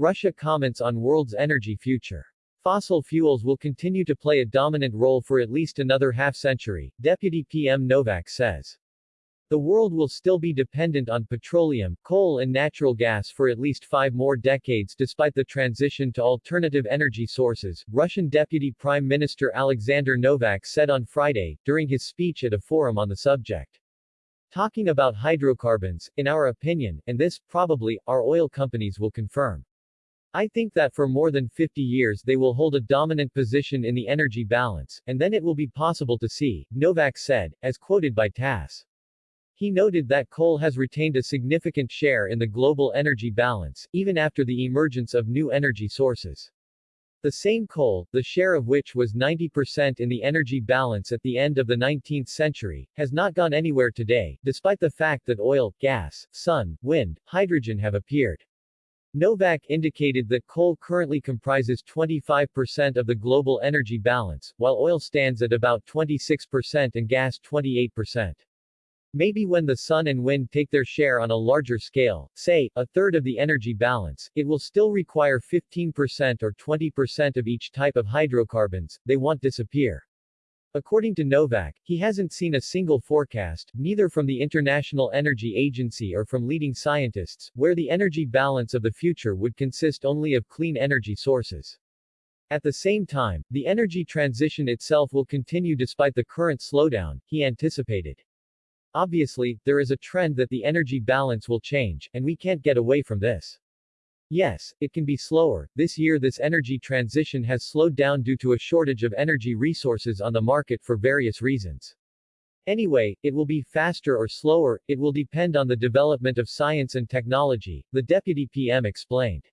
Russia comments on world's energy future. Fossil fuels will continue to play a dominant role for at least another half-century, Deputy PM Novak says. The world will still be dependent on petroleum, coal and natural gas for at least five more decades despite the transition to alternative energy sources, Russian Deputy Prime Minister Alexander Novak said on Friday, during his speech at a forum on the subject. Talking about hydrocarbons, in our opinion, and this, probably, our oil companies will confirm. I think that for more than 50 years they will hold a dominant position in the energy balance, and then it will be possible to see, Novak said, as quoted by TASS. He noted that coal has retained a significant share in the global energy balance, even after the emergence of new energy sources. The same coal, the share of which was 90% in the energy balance at the end of the 19th century, has not gone anywhere today, despite the fact that oil, gas, sun, wind, hydrogen have appeared. Novak indicated that coal currently comprises 25% of the global energy balance, while oil stands at about 26% and gas 28%. Maybe when the sun and wind take their share on a larger scale, say, a third of the energy balance, it will still require 15% or 20% of each type of hydrocarbons, they won't disappear. According to Novak, he hasn't seen a single forecast, neither from the International Energy Agency or from leading scientists, where the energy balance of the future would consist only of clean energy sources. At the same time, the energy transition itself will continue despite the current slowdown, he anticipated. Obviously, there is a trend that the energy balance will change, and we can't get away from this. Yes, it can be slower. This year this energy transition has slowed down due to a shortage of energy resources on the market for various reasons. Anyway, it will be faster or slower, it will depend on the development of science and technology, the deputy PM explained.